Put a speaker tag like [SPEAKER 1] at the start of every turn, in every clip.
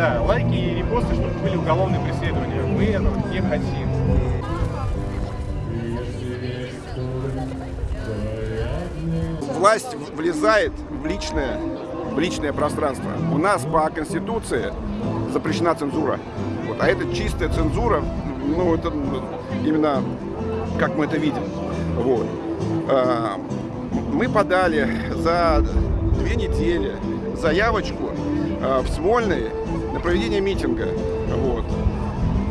[SPEAKER 1] Да, лайки и репосты, чтобы были уголовные преследования. Мы этого не хотим.
[SPEAKER 2] Власть влезает в личное, в личное пространство. У нас по Конституции запрещена цензура. Вот, а это чистая цензура, ну, это именно как мы это видим. Вот. А, мы подали за две недели заявочку а, в Смольный на проведение митинга. Вот.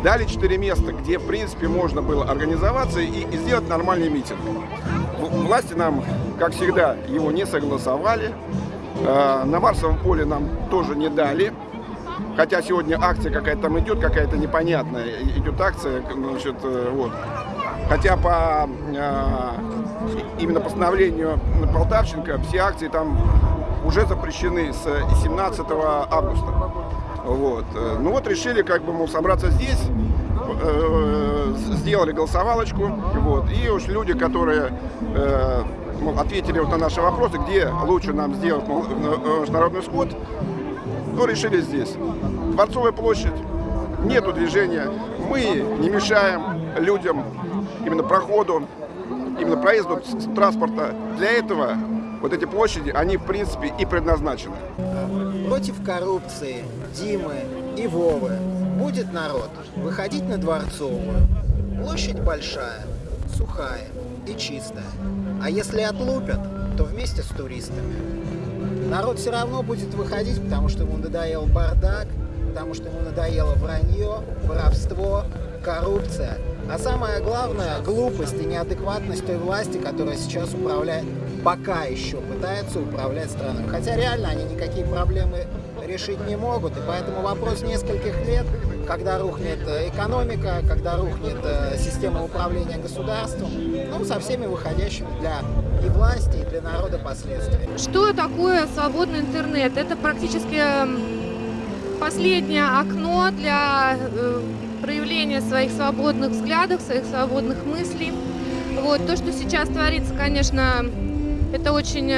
[SPEAKER 2] Дали четыре места, где, в принципе, можно было организоваться и, и сделать нормальный митинг. Власти нам, как всегда, его не согласовали. А, На Марсовом поле нам тоже не дали. Хотя сегодня акция какая-то там идет, какая-то непонятная. Идет акция, значит, э, вот. Хотя по а, именно постановлению Полтавченко все акции там уже запрещены с 17 августа. Вот. Э, Ну вот решили как бы, мол, собраться здесь, э, сделали голосовалочку, вот, и уж люди, которые э, мол, ответили вот на наши вопросы, где лучше нам сделать мол, э, э, народный сход, ну, решили здесь. Дворцовая площадь, нету движения, мы не мешаем людям именно проходу, именно проезду транспорта. Для этого вот эти площади, они в принципе и предназначены.
[SPEAKER 3] Против коррупции, Димы и Вовы будет народ выходить на Дворцовую. Площадь большая, сухая и чистая. А если отлупят, то вместе с туристами. Народ все равно будет выходить, потому что ему надоел бардак, потому что ему надоело вранье, воровство, коррупция. А самое главное, глупость и неадекватность той власти, которая сейчас управляет, пока еще пытается управлять страной. Хотя реально они никакие проблемы решить не могут. И поэтому вопрос нескольких лет, когда рухнет э, экономика, когда рухнет э, система управления государством, ну, со всеми выходящими для и власти, и для народа последствиями.
[SPEAKER 4] Что такое свободный интернет? Это практически последнее окно для э, проявления своих свободных взглядов, своих свободных мыслей. Вот. То, что сейчас творится, конечно, это очень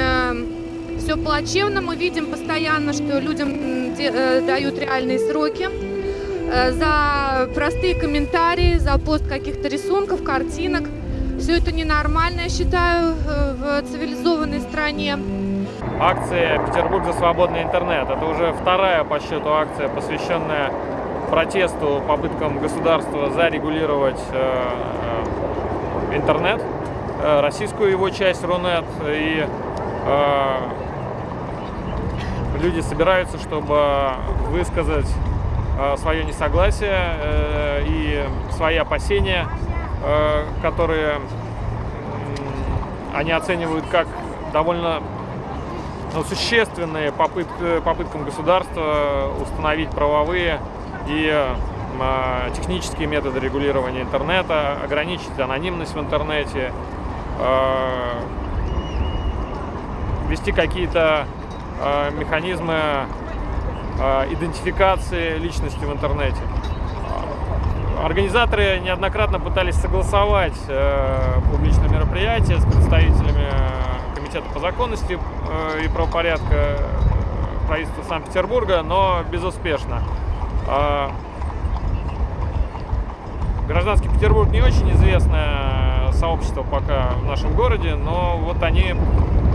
[SPEAKER 4] все плачевно. Мы видим постоянно, что людям э, дают реальные сроки э, за простые комментарии, за пост каких-то рисунков, картинок. Все это ненормально, я считаю, э, в цивилизованной стране.
[SPEAKER 5] Акция «Петербург за свободный интернет» — это уже вторая по счету акция, посвященная протесту, попыткам государства зарегулировать э, э, интернет, э, российскую его часть Рунет. И люди собираются, чтобы высказать свое несогласие и свои опасения, которые они оценивают как довольно ну, существенные попытки, попыткам государства установить правовые и э, технические методы регулирования интернета, ограничить анонимность в интернете, э, ввести какие-то э, механизмы э, идентификации личности в интернете. Организаторы неоднократно пытались согласовать э, публичное мероприятие с представителями э, Комитета по законности э, и правопорядка э, правительства Санкт-Петербурга, но безуспешно. Э, Гражданский Петербург не очень известное сообщество пока в нашем городе, но вот они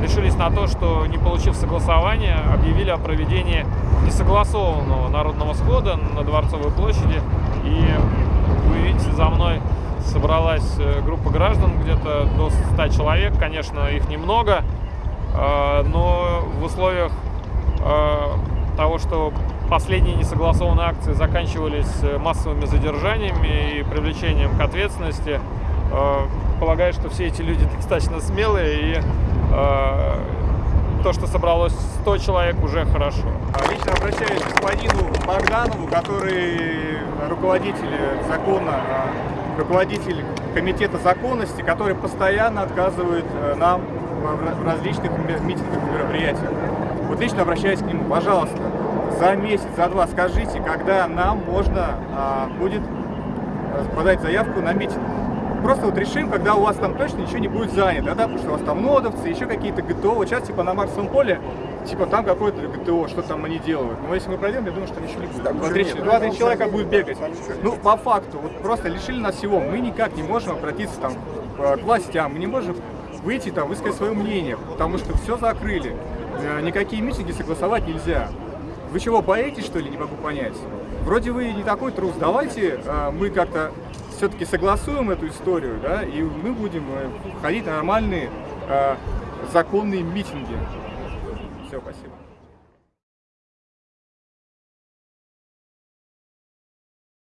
[SPEAKER 5] решились на то, что не получив согласования, объявили о проведении несогласованного народного схода на Дворцовой площади. И вы видите, за мной собралась э, группа граждан, где-то до 100 человек. Конечно, их немного, э, но в условиях э, того, что последние несогласованные акции заканчивались э, массовыми задержаниями и привлечением к ответственности, э, полагаю, что все эти люди достаточно смелые и то, что собралось 100 человек, уже хорошо.
[SPEAKER 1] Лично обращаюсь к господину Богданову, который руководитель закона, а, руководитель комитета законности, который постоянно отказывает э, нам в различных ми- митингах и мероприятиях. Вот лично обращаюсь к нему, пожалуйста, за месяц, за два скажите, когда нам можно а, будет э, подать заявку на митинг. Просто вот решим, когда у вас там точно ничего не будет занято, да, потому что у вас там нодовцы, еще какие-то ГТО. Вот сейчас типа на Марсовом поле типа там какое-то ГТО, что там они делают. Но если мы пройдем, я думаю, что ничего не будет.
[SPEAKER 2] Там
[SPEAKER 1] Два-три человека будет бегать. Ну, по факту, вот просто лишили нас всего. Мы никак не можем обратиться там к властям, мы не можем выйти там, высказать свое мнение, потому что все закрыли. Э, Никакие митинги согласовать нельзя. Вы чего, боитесь, что ли, не могу понять? Вроде вы не такой трус, давайте э, мы как-то все-таки согласуем эту историю, да, и мы будем э, ходить на нормальные законные митинги. Все, спасибо.